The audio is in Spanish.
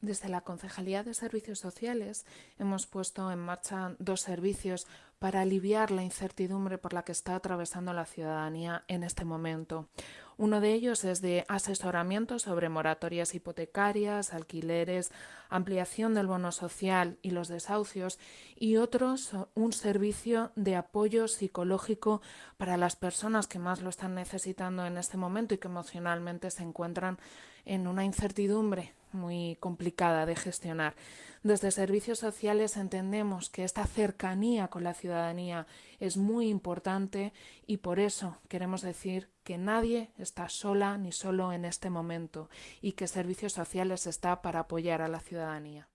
Desde la Concejalía de Servicios Sociales hemos puesto en marcha dos servicios para aliviar la incertidumbre por la que está atravesando la ciudadanía en este momento. Uno de ellos es de asesoramiento sobre moratorias hipotecarias, alquileres, ampliación del bono social y los desahucios y otro un servicio de apoyo psicológico para las personas que más lo están necesitando en este momento y que emocionalmente se encuentran en una incertidumbre muy complicada de gestionar. Desde servicios sociales entendemos que esta cercanía con la ciudadanía es muy importante y por eso queremos decir que nadie está sola ni solo en este momento y que servicios sociales está para apoyar a la ciudadanía.